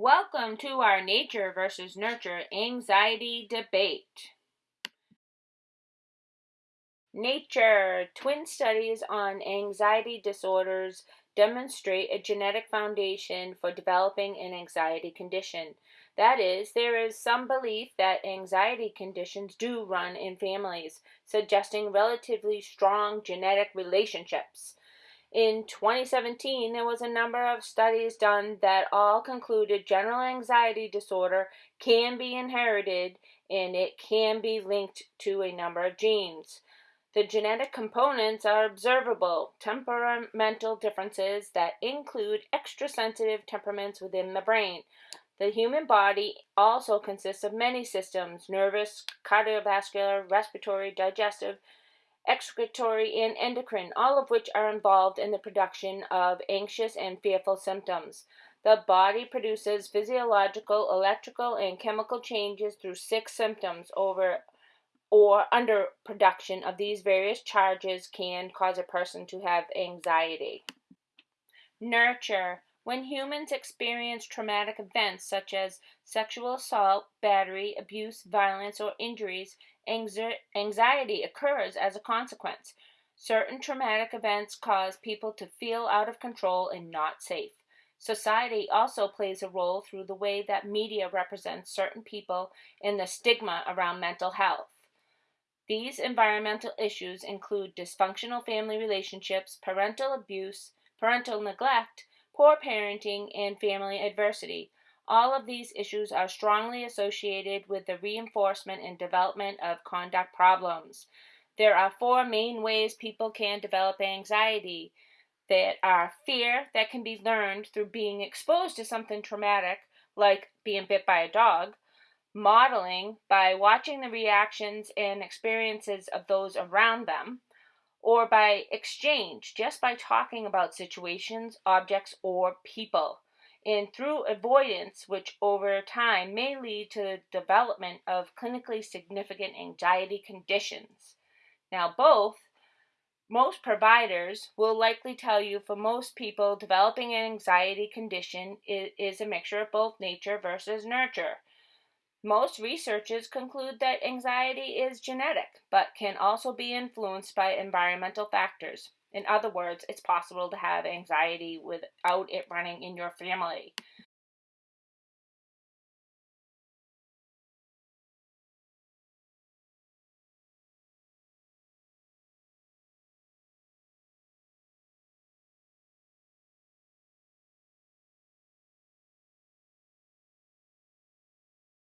Welcome to our nature versus nurture anxiety debate. Nature twin studies on anxiety disorders demonstrate a genetic foundation for developing an anxiety condition. That is, there is some belief that anxiety conditions do run in families, suggesting relatively strong genetic relationships. In 2017, there was a number of studies done that all concluded general anxiety disorder can be inherited and it can be linked to a number of genes. The genetic components are observable temperamental differences that include extra sensitive temperaments within the brain. The human body also consists of many systems nervous, cardiovascular, respiratory, digestive, excretory, and endocrine, all of which are involved in the production of anxious and fearful symptoms. The body produces physiological, electrical, and chemical changes through six symptoms over or under production of these various charges can cause a person to have anxiety. Nurture when humans experience traumatic events such as sexual assault, battery, abuse, violence, or injuries, anxiety occurs as a consequence. Certain traumatic events cause people to feel out of control and not safe. Society also plays a role through the way that media represents certain people and the stigma around mental health. These environmental issues include dysfunctional family relationships, parental abuse, parental neglect, poor parenting, and family adversity. All of these issues are strongly associated with the reinforcement and development of conduct problems. There are four main ways people can develop anxiety that are fear that can be learned through being exposed to something traumatic, like being bit by a dog, modeling by watching the reactions and experiences of those around them, or by exchange, just by talking about situations, objects, or people, and through avoidance, which over time may lead to the development of clinically significant anxiety conditions. Now, both most providers will likely tell you for most people developing an anxiety condition is, a mixture of both nature versus nurture. Most researchers conclude that anxiety is genetic, but can also be influenced by environmental factors. In other words, it's possible to have anxiety without it running in your family.